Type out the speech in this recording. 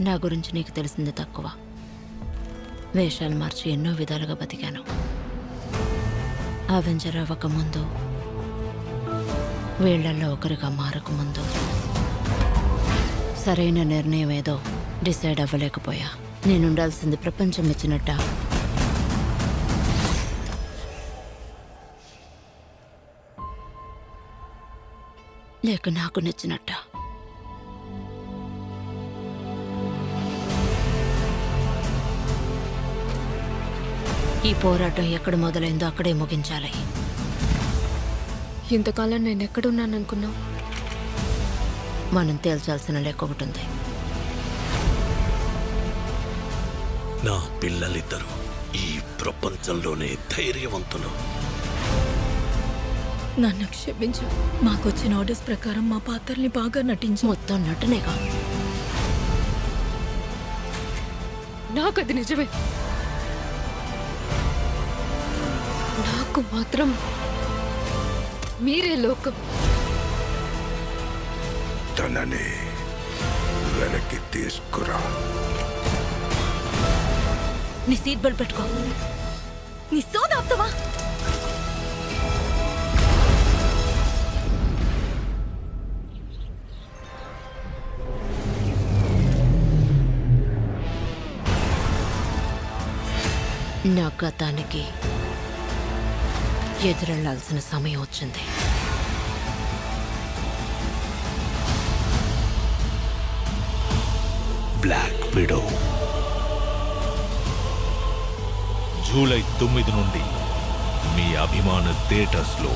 నా గురించి నీకు తెలిసింది తక్కువ. వేషాలు మార్చి ఎన్నో విధాలుగా బతికాను. అవెంజర్ అవ్వకముందు వీళ్ళల్లో ఒకరిగా మారకముందు సరైన నిర్ణయం ఏదో డిసైడ్ అవ్వలేకపోయా. నేను ఉండాల్సింది ప్రపంచం ఇచ్చినట్ట. లేక నాకు నచ్చినట్టా. ఈ పోరాటం ఎక్కడ మొదలైందో అక్కడే ముగించాలి. ఇంతకాలం నేను ఎక్కడున్నాననుకున్నావు? మనం తేల్చాల్సిన లెక్క ఒకటి ఉంది. నా పిల్లలిద్దరూ ఈ ప్రపంచంలోనే ధైర్యవంతులు. నన్ను క్షమించు. మాకొచ్చిన ఆర్డర్స్ ప్రకారం మా పాత్రల్ని బాగా నటించు. మొత్తం నటనేగా? నాకు అది నిజమే. నాకు మాత్రం మీరే లోకం. తనని వెనక్కి తీసుకురా. నీ సీట్ బెల్ట్ పెట్టుకో. నీ సోదాప్తవా నా గతానికి ఎదురెళ్ళాల్సిన సమయం వచ్చింది. బ్లాక్ విడో జూలై తొమ్మిది నుండి మీ అభిమాన థియేటర్స్లో